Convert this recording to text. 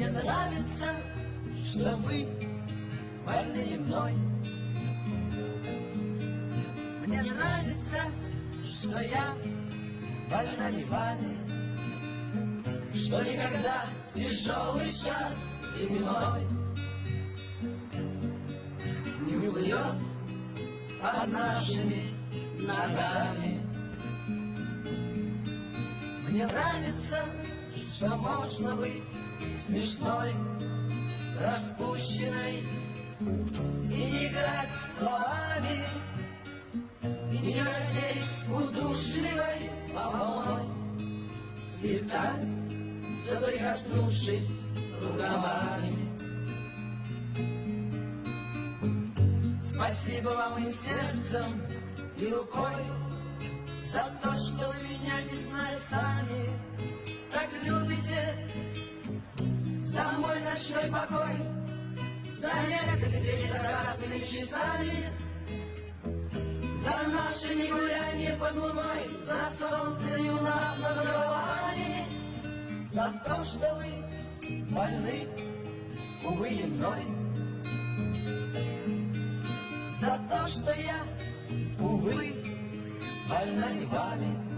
Мне нравится, что вы больны мной. Мне нравится, что я больна не вами, Что никогда тяжелый шар зимой Не уплывет под нашими ногами. Мне нравится, что можно быть смешной, распущенной И играть словами И не краснеть удушливой волной. Слегка соприкоснувшись рукавами. Спасибо вам и сердцем, и рукой За то, что вы меня, не зная сами, Так любите ночной покой. За некоторыми закатными часами. За наши негуляние под луной За солнце и у нас над головами За то, что вы больны, увы, и мной. За то, что я, увы, больна не вами